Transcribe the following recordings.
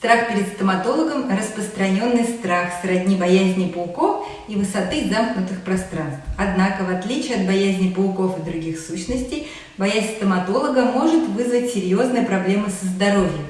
Страх перед стоматологом – распространенный страх сродни боязни пауков и высоты замкнутых пространств. Однако, в отличие от боязни пауков и других сущностей, боязнь стоматолога может вызвать серьезные проблемы со здоровьем.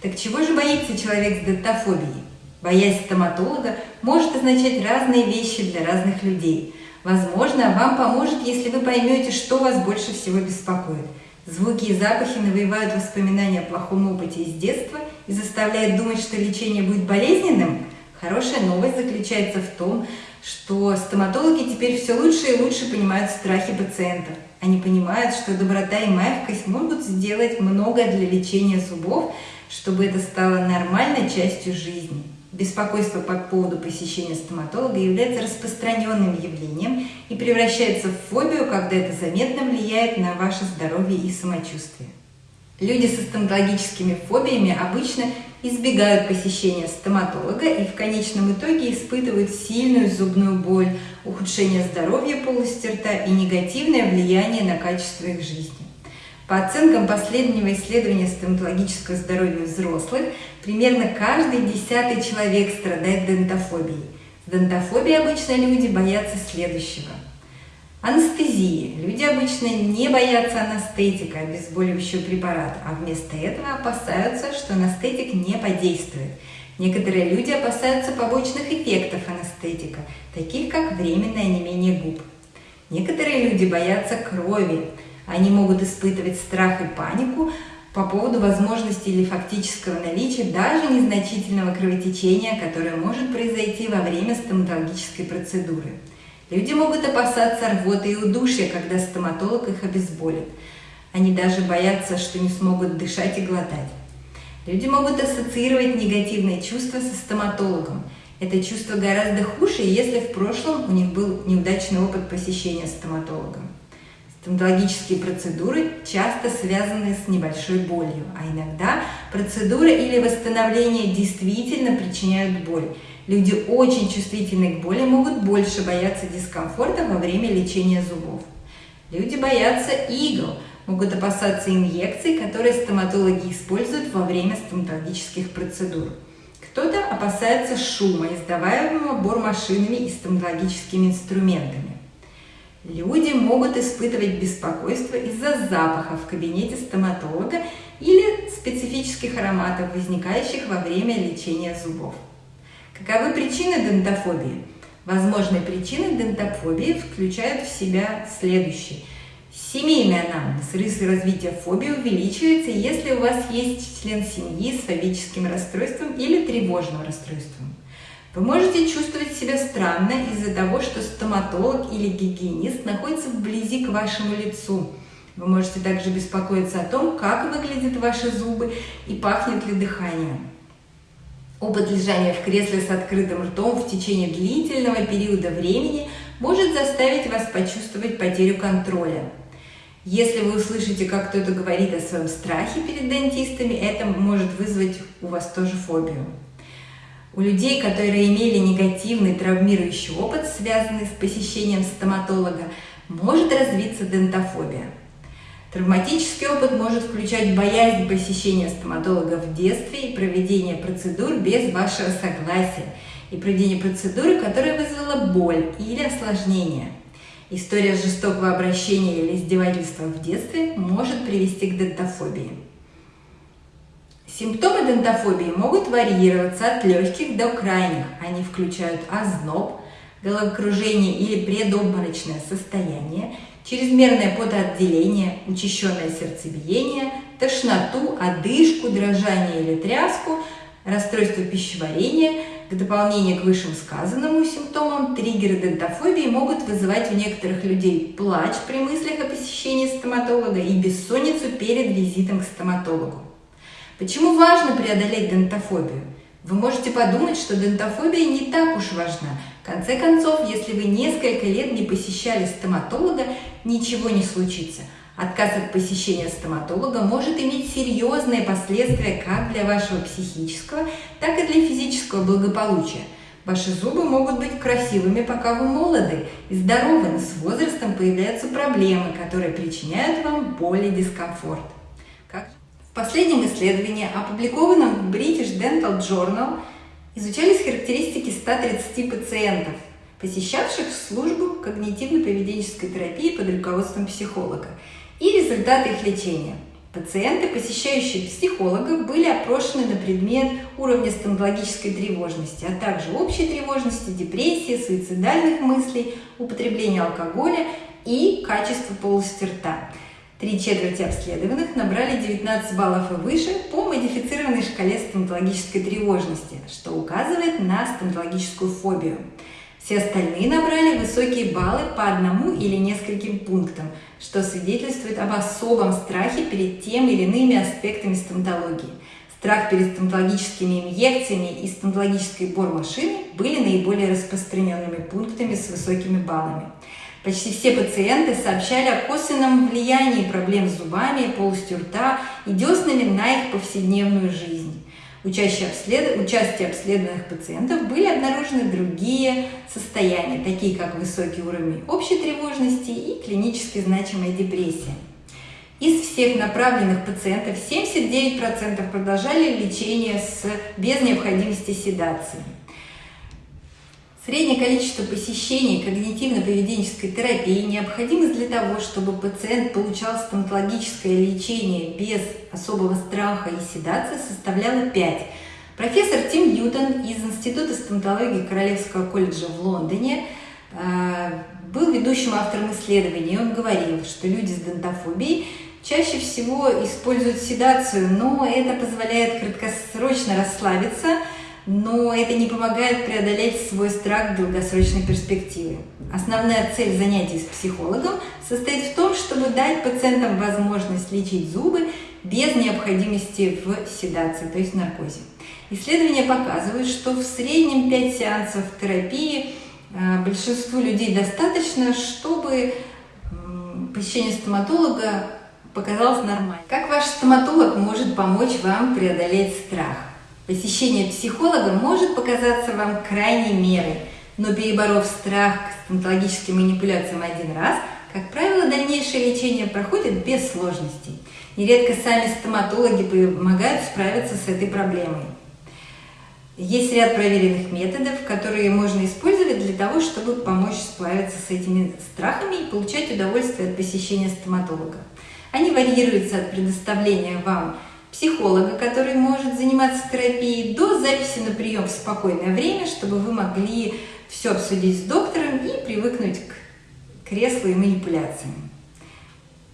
Так чего же боится человек с дентофобией? Боязнь стоматолога может означать разные вещи для разных людей. Возможно, вам поможет, если вы поймете, что вас больше всего беспокоит – Звуки и запахи навевают воспоминания о плохом опыте из детства и заставляют думать, что лечение будет болезненным. Хорошая новость заключается в том, что стоматологи теперь все лучше и лучше понимают страхи пациентов. Они понимают, что доброта и мягкость могут сделать много для лечения зубов, чтобы это стало нормальной частью жизни. Беспокойство по поводу посещения стоматолога является распространенным явлением и превращается в фобию, когда это заметно влияет на ваше здоровье и самочувствие. Люди со стоматологическими фобиями обычно избегают посещения стоматолога и в конечном итоге испытывают сильную зубную боль, ухудшение здоровья полости рта и негативное влияние на качество их жизни. По оценкам последнего исследования стоматологического здоровья взрослых, примерно каждый десятый человек страдает дентофобией. С дентофобией обычно люди боятся следующего. Анестезии. Люди обычно не боятся анестетика, обезболивающего препарата, а вместо этого опасаются, что анестетик не подействует. Некоторые люди опасаются побочных эффектов анестетика, таких как временное онемение губ. Некоторые люди боятся крови, они могут испытывать страх и панику по поводу возможности или фактического наличия даже незначительного кровотечения, которое может произойти во время стоматологической процедуры. Люди могут опасаться рвоты и удушья, когда стоматолог их обезболит. Они даже боятся, что не смогут дышать и глотать. Люди могут ассоциировать негативные чувства со стоматологом. Это чувство гораздо хуже, если в прошлом у них был неудачный опыт посещения стоматолога. Стоматологические процедуры часто связаны с небольшой болью, а иногда процедуры или восстановление действительно причиняют боль. Люди очень чувствительны к боли могут больше бояться дискомфорта во время лечения зубов. Люди боятся игл, могут опасаться инъекций, которые стоматологи используют во время стоматологических процедур. Кто-то опасается шума, издаваемого бормашинами и стоматологическими инструментами. Люди могут испытывать беспокойство из-за запаха в кабинете стоматолога или специфических ароматов, возникающих во время лечения зубов. Каковы причины дентофобии? Возможные причины дентофобии включают в себя следующие. Семейный анамнез. Риск развития фобии увеличивается, если у вас есть член семьи с фобическим расстройством или тревожным расстройством. Вы можете чувствовать себя странно из-за того, что стоматолог или гигиенист находится вблизи к вашему лицу. Вы можете также беспокоиться о том, как выглядят ваши зубы и пахнет ли дыхание. Опыт лежания в кресле с открытым ртом в течение длительного периода времени может заставить вас почувствовать потерю контроля. Если вы услышите, как кто-то говорит о своем страхе перед дентистами, это может вызвать у вас тоже фобию. У людей, которые имели негативный травмирующий опыт, связанный с посещением стоматолога, может развиться дентофобия. Травматический опыт может включать боязнь посещения стоматолога в детстве и проведение процедур без вашего согласия, и проведение процедуры, которая вызвала боль или осложнение. История жестокого обращения или издевательства в детстве может привести к дентофобии. Симптомы дентофобии могут варьироваться от легких до крайних. Они включают озноб, головокружение или предобморочное состояние, чрезмерное потоотделение, учащенное сердцебиение, тошноту, одышку, дрожание или тряску, расстройство пищеварения. К дополнению к высшим сказанному симптомам, триггеры дентофобии могут вызывать у некоторых людей плач при мыслях о посещении стоматолога и бессонницу перед визитом к стоматологу. Почему важно преодолеть дентофобию? Вы можете подумать, что дентофобия не так уж важна. В конце концов, если вы несколько лет не посещали стоматолога, ничего не случится. Отказ от посещения стоматолога может иметь серьезные последствия как для вашего психического, так и для физического благополучия. Ваши зубы могут быть красивыми, пока вы молоды и здоровы, но с возрастом появляются проблемы, которые причиняют вам боль и дискомфорт. В последнем исследовании, опубликованном в British Dental Journal, изучались характеристики 130 пациентов, посещавших службу когнитивно-поведенческой терапии под руководством психолога, и результаты их лечения. Пациенты, посещающие психолога, были опрошены на предмет уровня стоматологической тревожности, а также общей тревожности, депрессии, суицидальных мыслей, употребления алкоголя и качества полости рта. Три четверти обследованных набрали 19 баллов и выше по модифицированной шкале стоматологической тревожности, что указывает на стоматологическую фобию. Все остальные набрали высокие баллы по одному или нескольким пунктам, что свидетельствует об особом страхе перед тем или иными аспектами стоматологии. Страх перед стоматологическими инъекциями и стоматологической бормашиной были наиболее распространенными пунктами с высокими баллами. Почти все пациенты сообщали о косвенном влиянии проблем с зубами, полостью рта и деснами на их повседневную жизнь. Участие, обслед... Участие обследованных пациентов были обнаружены другие состояния, такие как высокий уровень общей тревожности и клинически значимая депрессия. Из всех направленных пациентов 79% продолжали лечение с... без необходимости седации. Среднее количество посещений когнитивно-поведенческой терапии необходимо для того, чтобы пациент получал стоматологическое лечение без особого страха и седации, составляло 5. Профессор Тим Ньютон из Института стоматологии Королевского колледжа в Лондоне э, был ведущим автором исследований. Он говорил, что люди с дентофобией чаще всего используют седацию, но это позволяет краткосрочно расслабиться – но это не помогает преодолеть свой страх в долгосрочной перспективе. Основная цель занятий с психологом состоит в том, чтобы дать пациентам возможность лечить зубы без необходимости в седации, то есть наркозе. Исследования показывают, что в среднем 5 сеансов терапии э, большинству людей достаточно, чтобы посещение стоматолога показалось нормальным. Как ваш стоматолог может помочь вам преодолеть страх? Посещение психолога может показаться вам крайней мерой, но переборов страх к стоматологическим манипуляциям один раз, как правило, дальнейшее лечение проходит без сложностей. Нередко сами стоматологи помогают справиться с этой проблемой. Есть ряд проверенных методов, которые можно использовать для того, чтобы помочь справиться с этими страхами и получать удовольствие от посещения стоматолога. Они варьируются от предоставления вам психолога, который может заниматься терапией, до записи на прием в спокойное время, чтобы вы могли все обсудить с доктором и привыкнуть к креслу и манипуляциям.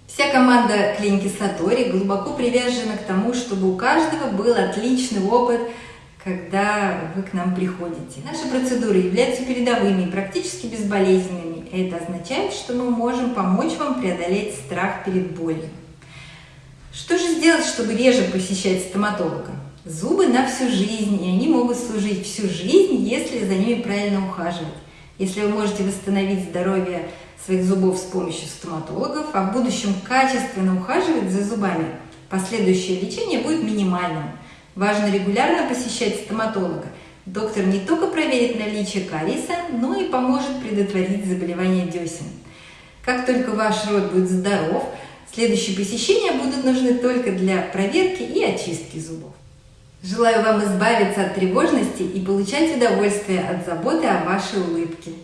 Вся команда клиники Сатори глубоко привержена к тому, чтобы у каждого был отличный опыт, когда вы к нам приходите. Наши процедуры являются передовыми и практически безболезненными. Это означает, что мы можем помочь вам преодолеть страх перед болью. Что же сделать, чтобы реже посещать стоматолога? Зубы на всю жизнь, и они могут служить всю жизнь, если за ними правильно ухаживать. Если вы можете восстановить здоровье своих зубов с помощью стоматологов, а в будущем качественно ухаживать за зубами, последующее лечение будет минимальным. Важно регулярно посещать стоматолога. Доктор не только проверит наличие кариеса, но и поможет предотвратить заболевание десен. Как только ваш рот будет здоров, Следующие посещения будут нужны только для проверки и очистки зубов. Желаю вам избавиться от тревожности и получать удовольствие от заботы о вашей улыбке.